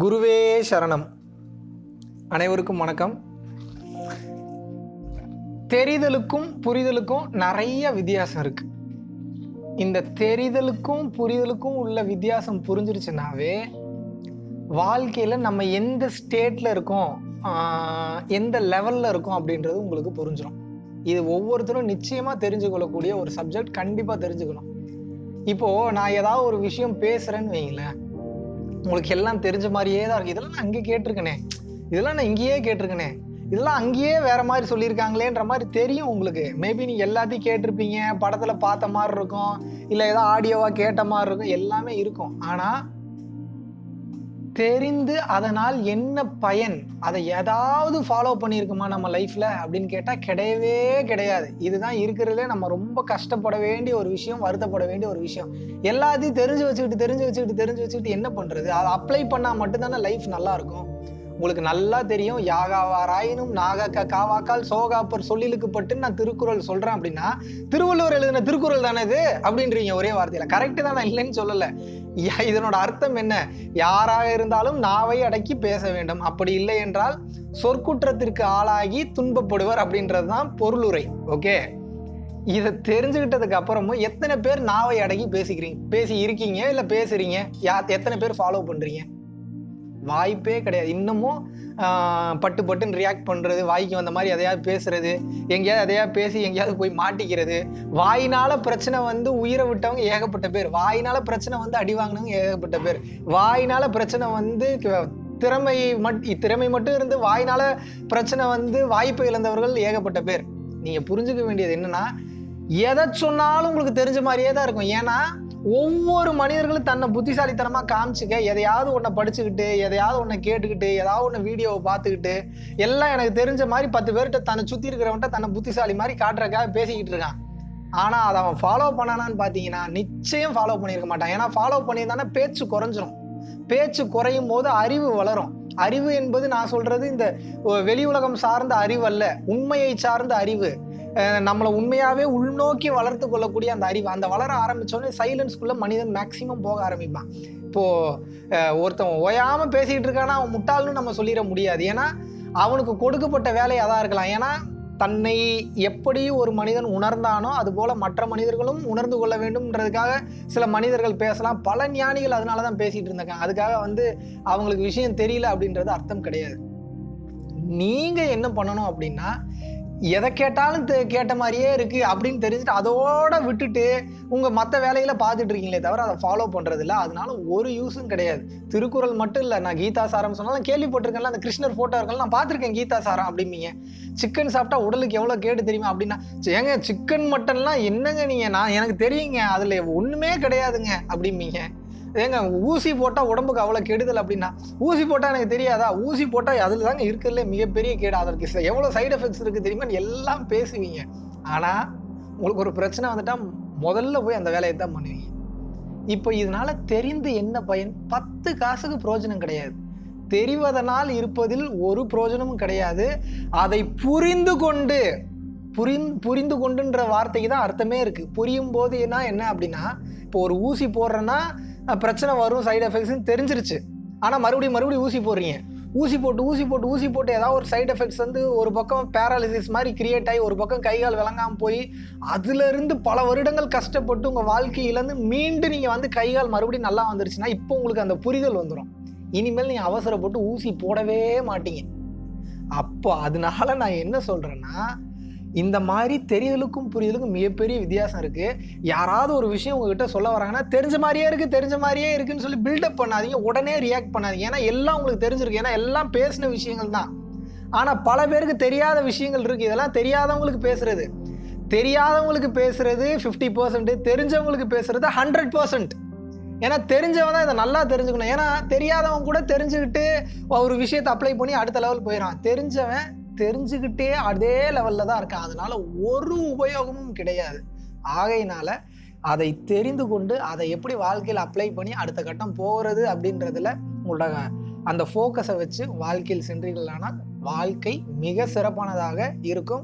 குருவே சரணம். அனைவருக்கும் வணக்கம். தெரிதலுக்கும் புரிதலுக்கும் நிறைய வித்தியாசம் இருக்கு. இந்த தெரிதலுக்கும் புரிதலுக்கும் உள்ள வித்தியாசம் புரிஞ்சிருச்சுனாவே வாழ்க்கையில் நம்ம எந்த ஸ்டேட்டில் இருக்கோம் எந்த லெவலில் இருக்கோம் அப்படின்றது உங்களுக்கு புரிஞ்சிடும் இது ஒவ்வொருத்தரும் நிச்சயமாக தெரிஞ்சுக்கொள்ளக்கூடிய ஒரு சப்ஜெக்ட் கண்டிப்பாக தெரிஞ்சுக்கணும். இப்போது நான் ஏதாவது ஒரு விஷயம் பேசுகிறேன்னு வைங்களேன். உங்களுக்கு எல்லாம் தெரிஞ்ச மாதிரியே தான் இருக்கு. இதெல்லாம் நான் அங்கே கேட்டிருக்கனே. இதெல்லாம் நான் இங்கேயே கேட்டிருக்கனே. இதெல்லாம் அங்கேயே வேற மாதிரி சொல்லியிருக்காங்களேன்ற மாதிரி தெரியும் உங்களுக்கு. மேபி நீங்கள் எல்லாத்தையும் கேட்டிருப்பீங்க. படத்தில் பார்த்த மாதிரி இருக்கும். இல்லை ஏதோ ஆடியோவாக கேட்ட மாதிரி இருக்கும். எல்லாமே இருக்கும். ஆனால் தெரிந்து அதனால் என்ன பயன்? அதை ஏதாவது ஃபாலோ பண்ணியிருக்குமா நம்ம லைஃப்பில் அப்படின்னு கேட்டால் கிடையவே கிடையாது. இதுதான் இருக்கிறதுலே நம்ம ரொம்ப கஷ்டப்பட வேண்டிய ஒரு விஷயம் வருத்தப்பட வேண்டிய ஒரு விஷயம். எல்லாத்தையும் தெரிஞ்சு வச்சுக்கிட்டு தெரிஞ்சு வச்சுக்கிட்டு தெரிஞ்சு வச்சுக்கிட்டு என்ன பண்ணுறது அதை அப்ளை பண்ணால் மட்டும்தானே லைஃப் நல்லாயிருக்கும் உங்களுக்கு நல்லா தெரியும். யாகாவாராயினும் நாகாக்கா காவாக்கால் சோகாப்பர் சொல்லிலுக்கு பட்டு நான் திருக்குறள் சொல்றேன் அப்படின்னா திருவள்ளுவர் எழுதின திருக்குறள் தானே இது? அப்படின்றீங்க ஒரே வார்த்தையில. கரெக்டு தான் நான் இல்லைன்னு சொல்லல. இதனோட அர்த்தம் என்ன? யாராக இருந்தாலும் நாவை அடக்கி பேச வேண்டும். அப்படி இல்லை என்றால் சொற்குற்றத்திற்கு ஆளாகி துன்பப்படுவர் அப்படின்றது தான் பொருளுரை. ஓகே இதை தெரிஞ்சுக்கிட்டதுக்கு அப்புறமும் எத்தனை பேர் நாவை அடக்கி பேசிக்கிறீங்க? பேசி இருக்கீங்க இல்லை பேசுறீங்க? யா எத்தனை பேர் ஃபாலோ பண்ணுறீங்க வாய்ப்பே கிடையாது. இன்னமும் பட்டு பட்டுன்னு ரியாக்ட் பண்ணுறது வாய்க்கு வந்த மாதிரி எதையாவது பேசுறது எங்கேயாவது எதையாவது பேசி எங்கேயாவது போய் மாட்டிக்கிறது வாயினால பிரச்சனை வந்து உயிரை விட்டவங்க ஏகப்பட்ட பேர். வாயினால பிரச்சனை வந்து அடி வாங்கினவங்க ஏகப்பட்ட பேர். வாயினால பிரச்சனை வந்து திறமை மட் திறமை மட்டும் இருந்து வாயினால பிரச்சனை வந்து வாய்ப்பு இழந்தவர்கள் ஏகப்பட்ட பேர். நீங்கள் புரிஞ்சுக்க வேண்டியது என்னன்னா எதை சொன்னாலும் உங்களுக்கு தெரிஞ்ச மாதிரியே தான் இருக்கும். ஏன்னா ஒவ்வொரு மனிதர்களும் தன்னை புத்திசாலித்தனமாக காமிச்சிக்க எதையாவது ஒன்றை படிச்சுக்கிட்டு எதையாவது ஒன்றை கேட்டுக்கிட்டு ஏதாவது ஒன்று வீடியோவை பார்த்துக்கிட்டு எல்லாம் எனக்கு தெரிஞ்ச மாதிரி பத்து பேர்கிட்ட தன்னை சுற்றி இருக்கிறவன்ட்ட தன்னை புத்திசாலி மாதிரி காட்டுறக்காக பேசிக்கிட்டு இருக்கான். ஆனால் அதை அவன் ஃபாலோ பண்ணானான்னு பார்த்தீங்கன்னா நிச்சயம் ஃபாலோ பண்ணியிருக்க மாட்டான். ஏன்னா ஃபாலோ பண்ணியிருந்தானே பேச்சு குறைஞ்சிரும். பேச்சு குறையும் போது அறிவு வளரும். அறிவு என்பது நான் சொல்றது இந்த வெளி உலகம் சார்ந்த அறிவு அல்ல. உண்மையை சார்ந்த அறிவு. நம்மளை உண்மையாகவே உள்நோக்கி வளர்த்து கொள்ளக்கூடிய அந்த அறிவு. அந்த வளர ஆரம்பித்தோடனே சைலன்ஸ்குள்ளே மனிதன் மேக்சிமம் போக ஆரம்பிப்பான். இப்போது ஒருத்தன் ஓயாமல் பேசிக்கிட்டு இருக்கானா அவன் முட்டாள்னு நம்ம சொல்லிட முடியாது. ஏன்னா அவனுக்கு கொடுக்கப்பட்ட வேலை தான் இருக்கலாம். ஏன்னா தன்னை எப்படி ஒரு மனிதன் உணர்ந்தானோ அதுபோல் மற்ற மனிதர்களும் உணர்ந்து கொள்ள வேண்டும்ன்றதுக்காக சில மனிதர்கள் பேசலாம். பல ஞானிகள் அதனால தான் பேசிகிட்டு இருந்தாங்க அதுக்காக வந்து அவங்களுக்கு விஷயம் தெரியல அப்படின்றது அர்த்தம் கிடையாது. நீங்கள் என்ன பண்ணணும் அப்படின்னா எதை கேட்டாலும் கேட்ட மாதிரியே இருக்கு அப்படின்னு தெரிஞ்சுட்டு அதோட விட்டுட்டு உங்க மற்ற வேலையில பார்த்துட்டு இருக்கீங்களே தவிர அதை ஃபாலோ பண்றது அதனால ஒரு யூஸும் கிடையாது. திருக்குறள் மட்டும் இல்லை நான் கீதா சாரம் சொன்னாலும் கேள்விப்பட்டிருக்கேன்ல அந்த கிருஷ்ணர் போட்டோ இருக்கலாம் நான் பார்த்துருக்கேன் கீதா சாரம் அப்படிம்பீங்க சிக்கன் சாப்பிட்டா உடலுக்கு எவ்வளவு கேடு தெரியுமா அப்படின்னா ஏங்க சிக்கன் மட்டன்லாம் என்னங்க நீங்க? நான் எனக்கு தெரியுங்க அதுல ஒண்ணுமே கிடையாதுங்க அப்படிம்பீங்க ஏங்க ஊசி போட்டால் உடம்புக்கு அவ்வளோ கெடுதல் அப்படின்னா? ஊசி போட்டால் எனக்கு தெரியாதா? ஊசி போட்டால் அதில் தாங்க இருக்கிறதுல மிகப்பெரிய கேடு. அதற்கு எவ்வளோ சைடு எஃபெக்ட்ஸ் இருக்குது தெரியுமான்னு எல்லாம் பேசுவீங்க. ஆனால் உங்களுக்கு ஒரு பிரச்சனை வந்துட்டால் முதல்ல போய் அந்த வேலையை தான் பண்ணுவீங்க. இப்போ இதனால தெரிந்து என்ன பயன்? பத்து காசுக்கு பிரயோஜனம் கிடையாது. தெரிவதனால் இருப்பதில் ஒரு பிரயோஜனமும் கிடையாது. அதை புரிந்து கொண்டு புரிந் புரிந்து கொண்டுன்ற வார்த்தைக்கு தான் அர்த்தமே இருக்குது புரியும் போதுனா என்ன அப்படின்னா இப்போ ஒரு ஊசி போடுறேன்னா பிரச்சனை வரும் சைடு எஃபெக்ட்ஸ்னு தெரிஞ்சிருச்சு. ஆனால் மறுபடியும் மறுபடியும் ஊசி போடுறீங்க. ஊசி போட்டு ஊசி போட்டு ஊசி போட்டு ஏதாவது ஒரு சைடு எஃபெக்ட்ஸ் வந்து ஒரு பக்கம் பேராலிசிஸ் மாதிரி கிரியேட் ஆகி ஒரு பக்கம் கை கால் போய் அதுலேருந்து பல வருடங்கள் கஷ்டப்பட்டு உங்கள் வாழ்க்கையிலேருந்து மீண்டும் நீங்கள் வந்து கை கால் மறுபடியும் நல்லா வந்துருச்சுன்னா இப்போ உங்களுக்கு அந்த புரிதல் வந்துடும் இனிமேல் நீங்கள் அவசரப்பட்டு ஊசி போடவே மாட்டீங்க. அப்போ அதனால நான் என்ன சொல்கிறேன்னா இந்த மாதிரி தெரியலுக்கும் புரியலுக்கும் மிகப்பெரிய வித்தியாசம் இருக்குது யாராவது ஒரு விஷயம் உங்ககிட்ட சொல்ல வராங்கன்னா தெரிஞ்ச மாதிரியே இருக்குது தெரிஞ்ச மாதிரியே இருக்குன்னு சொல்லி பில்டப் பண்ணாதீங்க. உடனே ரியாக்ட் பண்ணாதீங்க. ஏன்னா எல்லாம் உங்களுக்கு தெரிஞ்சிருக்கு. ஏன்னா எல்லாம் பேசின விஷயங்கள் தான். ஆனால் பல பேருக்கு தெரியாத விஷயங்கள் இருக்குது இதெல்லாம் தெரியாதவங்களுக்கு பேசுறது. தெரியாதவங்களுக்கு பேசுறது ஃபிஃப்டி பர்சன்ட் தெரிஞ்சவங்களுக்கு பேசுறது ஹண்ட்ரட் பர்சன்ட் ஏன்னா தெரிஞ்சவன் தான் இதை நல்லா தெரிஞ்சுக்கணும். ஏன்னா தெரியாதவன் கூட தெரிஞ்சுக்கிட்டு ஒரு விஷயத்தை அப்ளை பண்ணி அடுத்த லெவல் போயிடறான். தெரிஞ்சவன் தெரிஞ்சுக்கிட்டே அதே லெவலில் தான் இருக்கான் அதனால் ஒரு உபயோகமும் கிடையாது. ஆகையினால அதை தெரிந்து கொண்டு அதை எப்படி வாழ்க்கையில் அப்ளை பண்ணி அடுத்த கட்டம் போகிறது அப்படின்றதுல உங்களோட அந்த ஃபோக்கஸை வச்சு வாழ்க்கையில் சென்றீர்களானால் வாழ்க்கை மிக சிறப்பானதாக இருக்கும்.